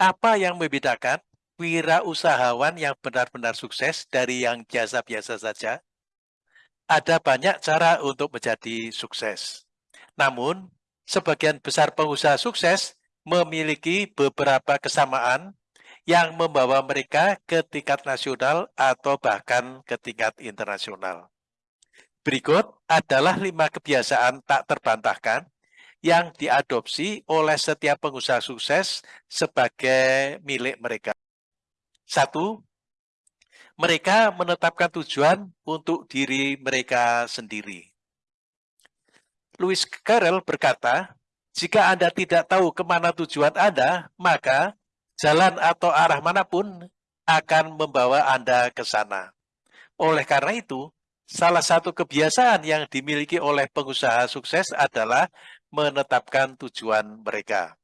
Apa yang membedakan wirausahawan yang benar-benar sukses dari yang biasa-biasa saja? Ada banyak cara untuk menjadi sukses. Namun, sebagian besar pengusaha sukses memiliki beberapa kesamaan yang membawa mereka ke tingkat nasional atau bahkan ke tingkat internasional. Berikut adalah lima kebiasaan tak terbantahkan yang diadopsi oleh setiap pengusaha sukses sebagai milik mereka. Satu, mereka menetapkan tujuan untuk diri mereka sendiri. Louis Carroll berkata, jika Anda tidak tahu ke mana tujuan Anda, maka jalan atau arah mana pun akan membawa Anda ke sana. Oleh karena itu, salah satu kebiasaan yang dimiliki oleh pengusaha sukses adalah menetapkan tujuan mereka.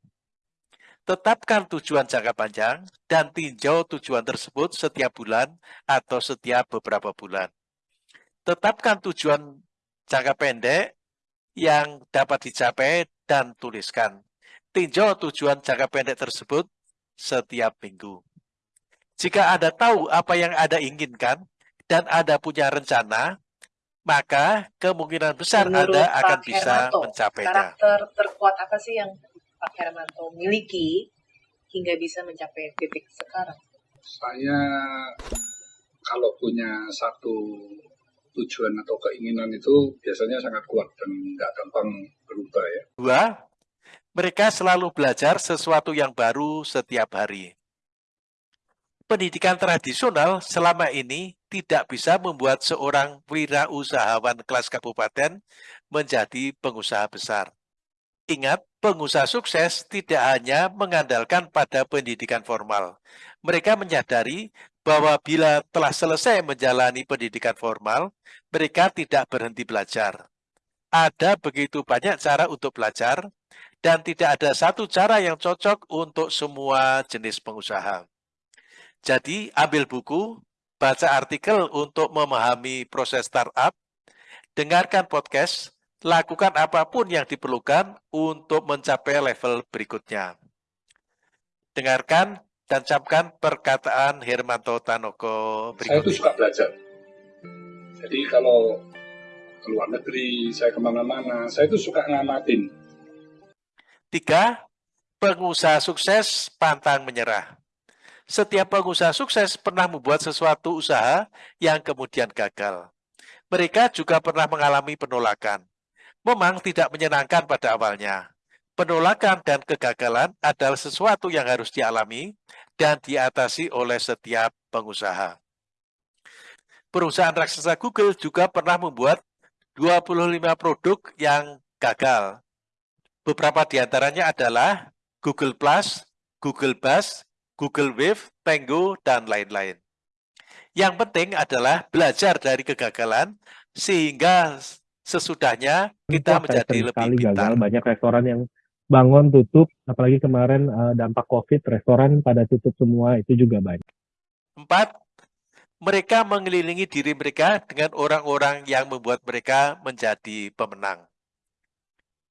Tetapkan tujuan jangka panjang dan tinjau tujuan tersebut setiap bulan atau setiap beberapa bulan. Tetapkan tujuan jangka pendek yang dapat dicapai dan tuliskan. Tinjau tujuan jangka pendek tersebut setiap minggu. Jika Anda tahu apa yang Anda inginkan dan Anda punya rencana, maka kemungkinan besar Menurut Anda akan Pak bisa Hermanto, mencapainya. Karakter terkuat apa sih yang Pak Hermanto miliki hingga bisa mencapai titik sekarang? Saya kalau punya satu tujuan atau keinginan itu biasanya sangat kuat dan nggak gampang berubah ya. Dua, mereka selalu belajar sesuatu yang baru setiap hari. Pendidikan tradisional selama ini tidak bisa membuat seorang wirausahawan kelas kabupaten menjadi pengusaha besar. Ingat, pengusaha sukses tidak hanya mengandalkan pada pendidikan formal. Mereka menyadari bahwa bila telah selesai menjalani pendidikan formal, mereka tidak berhenti belajar. Ada begitu banyak cara untuk belajar, dan tidak ada satu cara yang cocok untuk semua jenis pengusaha. Jadi, ambil buku, baca artikel untuk memahami proses startup, dengarkan podcast, lakukan apa pun yang diperlukan untuk mencapai level berikutnya. Dengarkan dan camkan perkataan Hermanto Tanoko berikut Saya itu suka belajar. Jadi kalau ke luar negeri, saya ke mana-mana, saya itu suka ngamatin. Tiga, pengusaha sukses pantang menyerah. Setiap pengusaha sukses pernah membuat sesuatu usaha yang kemudian gagal. Mereka juga pernah mengalami penolakan memang tidak menyenangkan pada awalnya. Penolakan dan kegagalan adalah sesuatu yang harus dialami dan diatasi oleh setiap pengusaha. Perusahaan raksasa Google juga pernah membuat 25 produk yang gagal. Beberapa di antaranya adalah Google Plus, Google Buzz, Google Wave, Tango, dan lain-lain. Yang penting adalah belajar dari kegagalan sehingga sesudahnya kita menjadi lebih pintar. Gagal. Banyak restoran yang bangun tutup, apalagi kemarin uh, dampak COVID, restoran pada tutup semua, itu juga banyak. Empat, mereka mengelilingi diri mereka dengan orang-orang yang membuat mereka menjadi pemenang.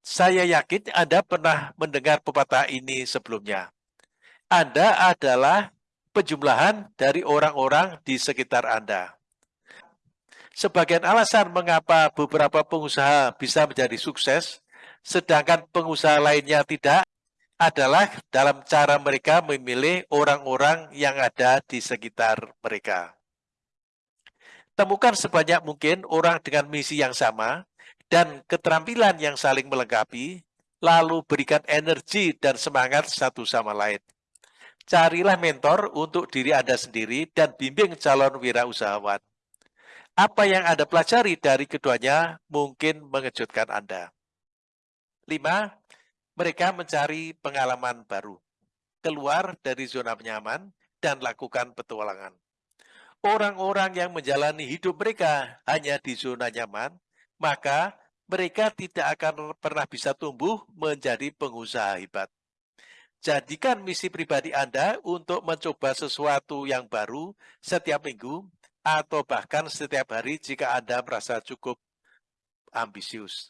Saya yakin Anda pernah mendengar pepatah ini sebelumnya. Anda adalah penjumlahan dari orang-orang di sekitar Anda. Sebagian alasan mengapa beberapa pengusaha bisa menjadi sukses, sedangkan pengusaha lainnya tidak, adalah dalam cara mereka memilih orang-orang yang ada di sekitar mereka. Temukan sebanyak mungkin orang dengan misi yang sama dan keterampilan yang saling melengkapi, lalu berikan energi dan semangat satu sama lain. Carilah mentor untuk diri Anda sendiri dan bimbing calon wirausahawan. Apa yang Anda pelajari dari keduanya mungkin mengejutkan Anda. Lima, mereka mencari pengalaman baru. Keluar dari zona nyaman dan lakukan petualangan. Orang-orang yang menjalani hidup mereka hanya di zona nyaman, maka mereka tidak akan pernah bisa tumbuh menjadi pengusaha hebat. Jadikan misi pribadi Anda untuk mencoba sesuatu yang baru setiap minggu atau bahkan setiap hari jika Anda merasa cukup ambisius.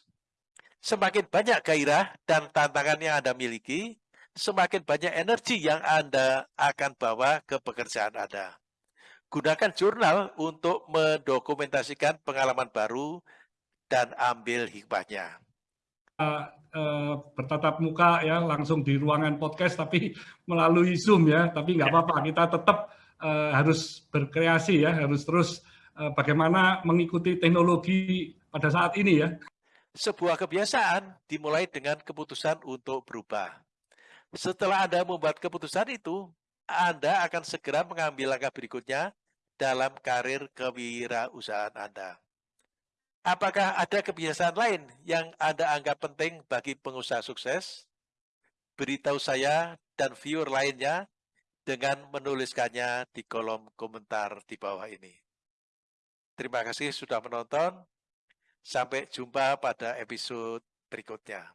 Semakin banyak gairah dan tantangan yang Anda miliki, semakin banyak energi yang Anda akan bawa ke pekerjaan Anda. Gunakan jurnal untuk mendokumentasikan pengalaman baru dan ambil hikmahnya. Uh, uh, bertatap muka ya langsung di ruangan podcast tapi melalui Zoom ya. Tapi nggak apa-apa kita tetap uh, harus berkreasi ya harus terus uh, bagaimana mengikuti teknologi pada saat ini ya. Sebuah kebiasaan dimulai dengan keputusan untuk berubah. Setelah Anda membuat keputusan itu Anda akan segera mengambil langkah berikutnya dalam karir kewirausahaan Anda Apakah ada kebiasaan lain yang Anda anggap penting bagi pengusaha sukses? Beritahu saya dan viewer lainnya dengan menuliskannya di kolom komentar di bawah ini. Terima kasih sudah menonton. Sampai jumpa pada episode berikutnya.